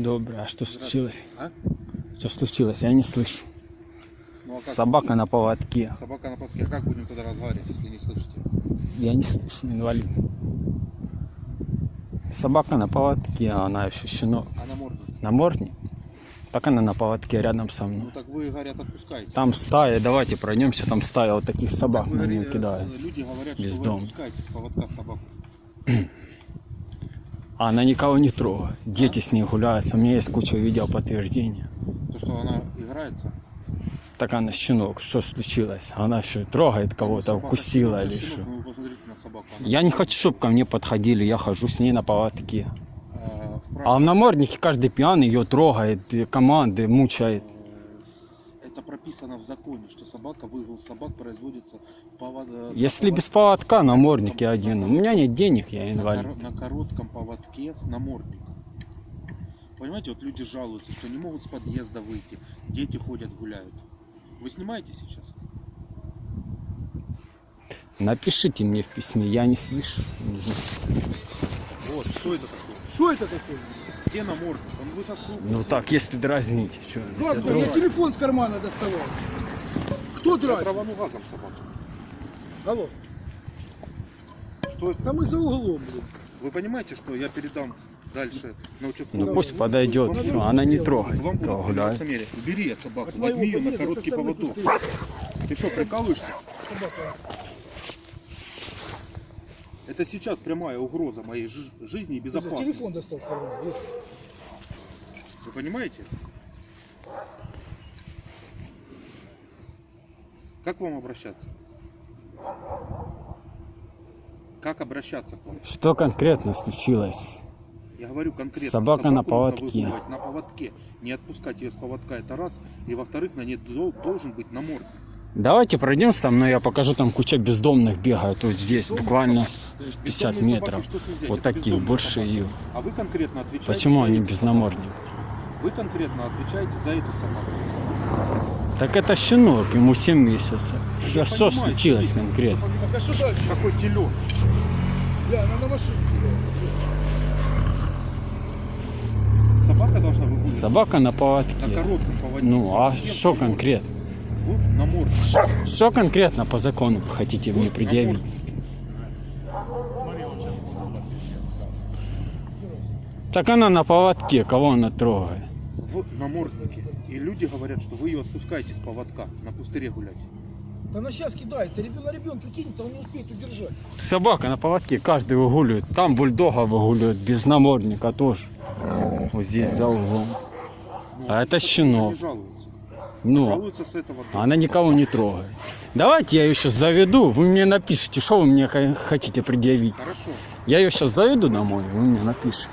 Добре, а что случилось? А? Что случилось? Я не слышу. Ну а как? Собака на поводке. Собака на подке. А как будем тогда разговаривать, если не слышите? Я не слышу, инвалид. Собака на поводке, а она еще щенок. А намордник? Намордник? Так она на поводке рядом со Ну мной. так вы, говорят, отпускаете. Там стая, давайте пройдемся, там стая вот таких собак Вы на нее кидает. Люди говорят, что Бездомно. вы отпускаете с поводка собаку. А она никого не трогает. Дети с ней гуляют. У меня есть куча видео подтверждения. То, что она играется. Так она щенок, что случилось? Она что, трогает кого-то, укусила или что? Я не хочу, чтобы ко мне подходили, я хожу с ней на поводке. э, в А в наморднике каждый пьяный ее трогает, команды мучает. Это прописано в законе, что собака, выгул собак производится повод... э, Если на без повод- поводка намордники один. У меня нет денег, я на, инвалид. коро- на коротком поводке с намордником. Понимаете, вот люди жалуются, что не могут с подъезда выйти, дети ходят, гуляют. Вы снимаете сейчас? Напишите мне в письме, я не слышу. Вот, что это такое? Что это такое? Где намордник? Он вы сейчас Ну так, если дразните, что? Как то? Я телефон с кармана доставал. Кто Я драть? травану газом собаку. Алло. Что это? Там и за углом, блин. Вы понимаете, что я передам дальше на участковую? Ну пусть подойдет, что она не трогает, Вам будут гуляет. Убери эту собаку, возьми ее на короткий поводок. Ты что, прикалываешься? Собака. Это сейчас прямая угроза моей жи- жизни и безопасности. Телефон достал. Вот. Вы понимаете? Как к вам обращаться? Как обращаться к вам? Что конкретно случилось? Я говорю конкретно. Собака на собаку поводке. На поводке. Не отпускать ее с поводка, это раз. И во-вторых, на ней дол- должен быть намордник. Давайте пройдем со мной, я покажу, там куча бездомных бегает вот здесь, буквально Бездомные 50 собаки, метров. нельзя? Вот бездомные больше собаки. ее. А вы конкретно отвечаете Почему они без собаку. намордника? Вы конкретно отвечаете за эту собаку. Так это щенок, ему 7 месяцев. Я Что, что понимаю, случилось смотрите, конкретно? Так а дальше? Какой телен? Бля, она на машине. Собака должна выгуливать Собака на на поводке. коротком поводке. Ну, а что конкретно? Намордник. Что конкретно по закону вы хотите мне Вот предъявить? Так она на поводке, кого она трогает? В наморднике. И люди говорят, что вы ее отпускаете с поводка на пустыре гулять. Да она сейчас кидается. Ребенок ребенка кинется, он не успеет удержать. Собака на поводке, каждый выгуливает. Там бульдога выгуливают, без намордника тоже. Вот здесь за углом. Ну, А это никто щенок. Ну, Жалуются с этого дома. она никого не трогает. Давайте я ее сейчас заведу, вы мне напишите, что вы мне хотите предъявить. Хорошо. Я ее сейчас заведу домой, вы мне напишите.